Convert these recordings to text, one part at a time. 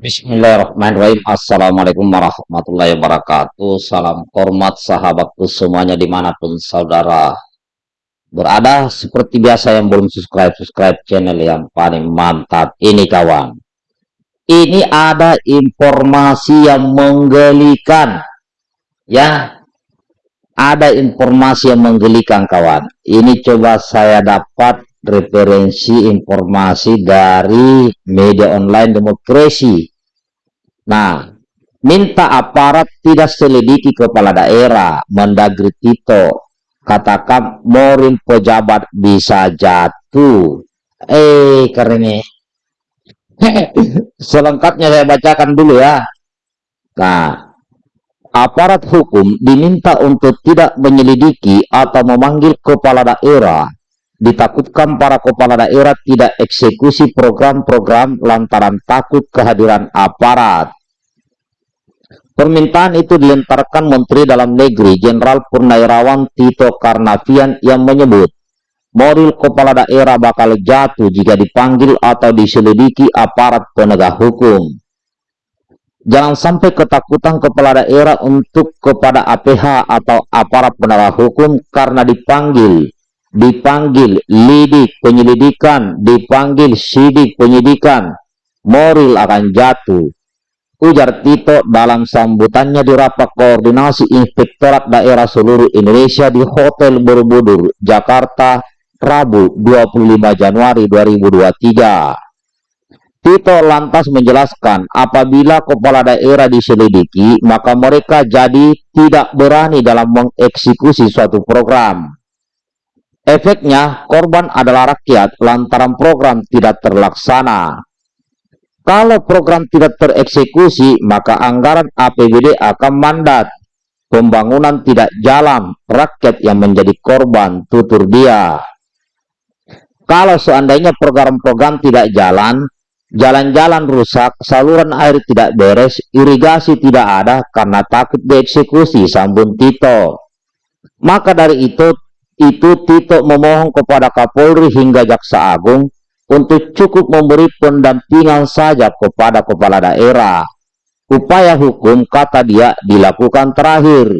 Bismillahirrahmanirrahim. Assalamualaikum warahmatullahi wabarakatuh. Salam hormat sahabatku semuanya di mana pun saudara berada. Seperti biasa yang belum subscribe-subscribe channel yang paling mantap ini kawan. Ini ada informasi yang menggelikan. Ya Ada informasi yang menggelikan kawan. Ini coba saya dapat referensi informasi dari media online demokrasi. Nah, minta aparat tidak selidiki kepala daerah, Mendagri Tito, katakan morin pejabat bisa jatuh. Eh, keren Selengkapnya saya bacakan dulu ya. Nah, aparat hukum diminta untuk tidak menyelidiki atau memanggil kepala daerah ditakutkan para kepala daerah tidak eksekusi program-program lantaran takut kehadiran aparat. Permintaan itu dilentarkan Menteri Dalam Negeri Jenderal Purnawirawan Tito Karnavian yang menyebut moral kepala daerah bakal jatuh jika dipanggil atau diselidiki aparat penegak hukum. Jangan sampai ketakutan kepala daerah untuk kepada APH atau aparat penegak hukum karena dipanggil dipanggil lidik penyelidikan, dipanggil sidik penyidikan, moral akan jatuh. Ujar Tito dalam sambutannya di rapat koordinasi Inspektorat Daerah seluruh Indonesia di Hotel Borobudur, Jakarta, Rabu 25 Januari 2023. Tito lantas menjelaskan apabila kepala daerah diselidiki, maka mereka jadi tidak berani dalam mengeksekusi suatu program Efeknya, korban adalah rakyat lantaran program tidak terlaksana. Kalau program tidak tereksekusi, maka anggaran APBD akan mandat. Pembangunan tidak jalan, rakyat yang menjadi korban, tutur dia. Kalau seandainya program-program tidak jalan, jalan-jalan rusak, saluran air tidak beres, irigasi tidak ada karena takut dieksekusi, sambung Tito. Maka dari itu itu Tito memohon kepada Kapolri hingga Jaksa Agung untuk cukup memberi pendampingan saja kepada kepala daerah. Upaya hukum, kata dia, dilakukan terakhir.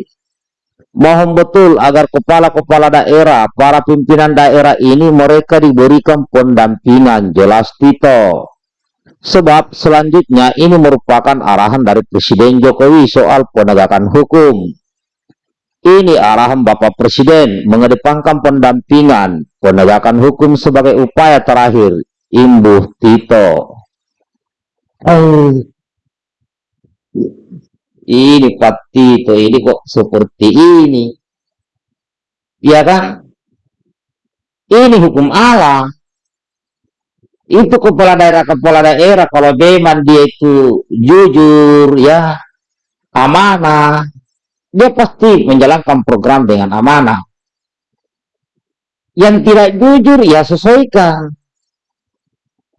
Mohon betul agar kepala-kepala daerah, para pimpinan daerah ini mereka diberikan pendampingan, jelas Tito. Sebab selanjutnya ini merupakan arahan dari Presiden Jokowi soal penegakan hukum. Ini arahan Bapak Presiden mengedepankan pendampingan penegakan hukum sebagai upaya terakhir. Imbuh Tito. Oh. Ini Pak Tito, ini kok seperti ini. Ya kan? Ini hukum Allah. Itu kepala daerah-kepala daerah kalau memang dia itu jujur ya, amanah, dia pasti menjalankan program dengan amanah. Yang tidak jujur, ya sesuaikan.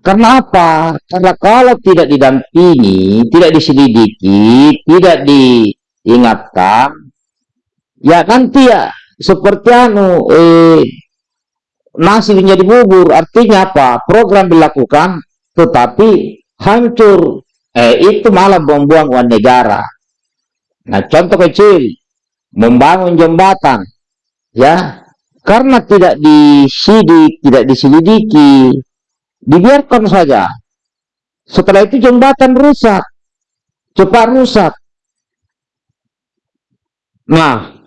Karena apa? Karena kalau tidak didampingi, tidak diselidiki, tidak diingatkan, ya nanti ya seperti anu eh, nasi menjadi bubur. Artinya apa? Program dilakukan, tetapi hancur. Eh, itu malah buang-buang uang negara. Nah, contoh kecil, membangun jembatan, ya, karena tidak disidik, tidak diselidiki, dibiarkan saja. Setelah itu jembatan rusak, cepat rusak. Nah,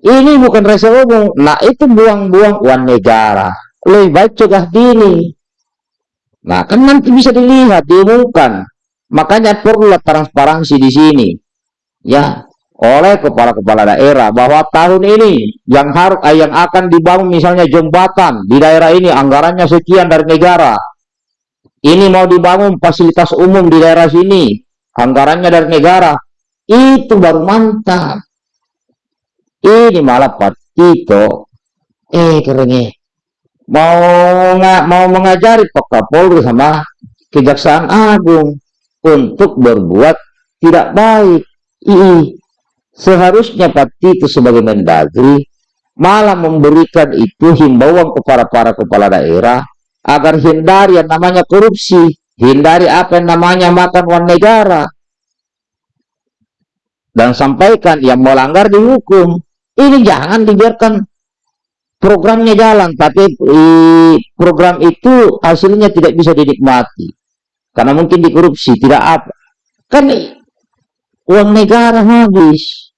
ini bukan rasa umum. Nah, itu buang-buang uang negara. Lebih baik cegah dini. Nah, kan nanti bisa dilihat, diumumkan. Makanya perlulah transparansi di sini ya oleh kepala-kepala daerah bahwa tahun ini yang harus eh, yang akan dibangun misalnya jembatan di daerah ini anggarannya sekian dari negara. Ini mau dibangun fasilitas umum di daerah sini, anggarannya dari negara. Itu baru mantap. Ini malah Pak Tito. Eh kerennya. Mau nggak mau mengajari Pak Kapolri sama Kejaksaan Agung untuk berbuat tidak baik II. Seharusnya Tito sebagai Mendagri malah memberikan itu himbauan kepada para kepala daerah agar hindari yang namanya korupsi. hindari apa yang namanya makan uang negara dan sampaikan yang melanggar dihukum ini jangan dibiarkan programnya jalan tapi program itu hasilnya tidak bisa dinikmati karena mungkin dikorupsi tidak apa kan uang negara habis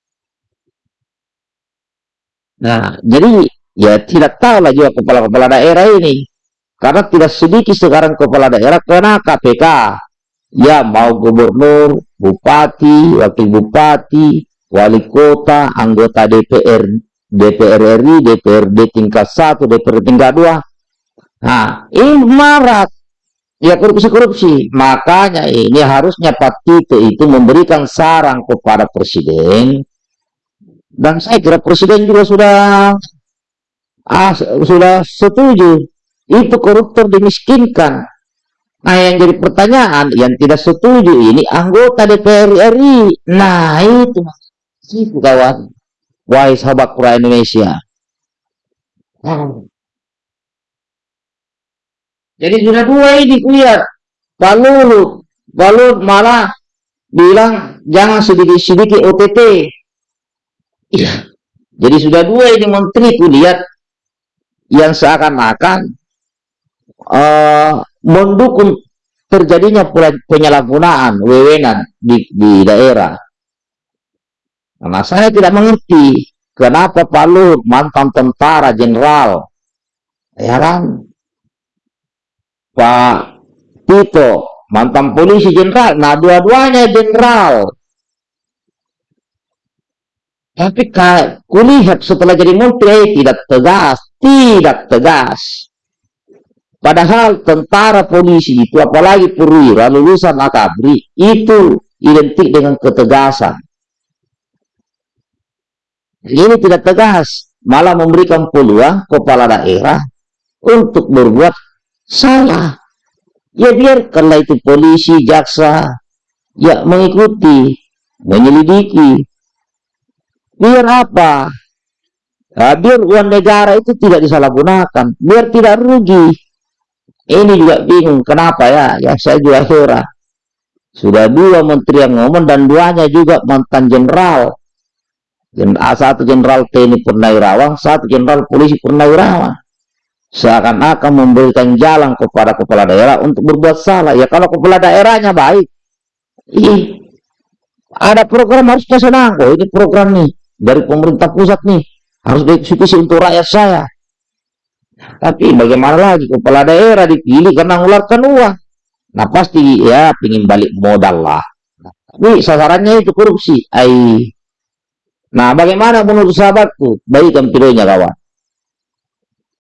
nah jadi ya tidak tahu lah juga kepala-kepala daerah ini karena tidak sedikit sekarang kepala daerah kena KPK. Ya mau gubernur, bupati, wakil bupati, wali kota, anggota DPR, DPR RI, DPRD tingkat 1, DPR tingkat 2. Nah, ini marak. Ya korupsi-korupsi. Makanya ini harusnya Pak Tito itu memberikan saran kepada Presiden. Dan saya kira Presiden juga sudah ah, sudah setuju itu koruptor dimiskinkan. Nah yang jadi pertanyaan yang tidak setuju ini anggota DPR RI. Nah itu itu kawan. Wahai sahabat pura Indonesia. Jadi sudah dua ini Luhut. Pak Luhut malah bilang jangan sedikit-sedikit OTT. Iya. Jadi sudah dua ini menteri kulihat yang seakan-akan uh, mendukung terjadinya penyalahgunaan wewenang di, di daerah. Karena saya tidak mengerti kenapa Pak Luhut mantan tentara jenderal, ya kan? Pak Tito mantan polisi jenderal, nah dua-duanya jenderal. Tapi kulihat setelah jadi menteri tidak tegas, tidak tegas. Padahal tentara polisi itu, apalagi perwira lulusan akabri, itu identik dengan ketegasan. Ini tidak tegas, malah memberikan peluang kepala daerah untuk berbuat salah. Ya biarkanlah itu polisi, jaksa, ya mengikuti, menyelidiki. Biar apa? Ya, biar uang negara itu tidak disalahgunakan, biar tidak rugi. Ini juga bingung, kenapa ya? Ya saya juga heran. Sudah dua menteri yang ngomong dan duanya juga mantan jenderal. Satu jenderal TNI Purnawirawan, satu jenderal polisi Purnawirawan. Seakan-akan memberikan jalan kepada kepala daerah untuk berbuat salah. Ya kalau kepala daerahnya baik, ih, ada program harus saya senang. Oh ini program nih dari pemerintah pusat nih harus dieksekusi untuk rakyat saya. Tapi bagaimana lagi kepala daerah dipilih karena mengeluarkan uang. Nah pasti ya ingin balik modal lah. Tapi sasarannya itu korupsi. Ay. Nah bagaimana menurut sahabatku? Baikkan videonya kawan.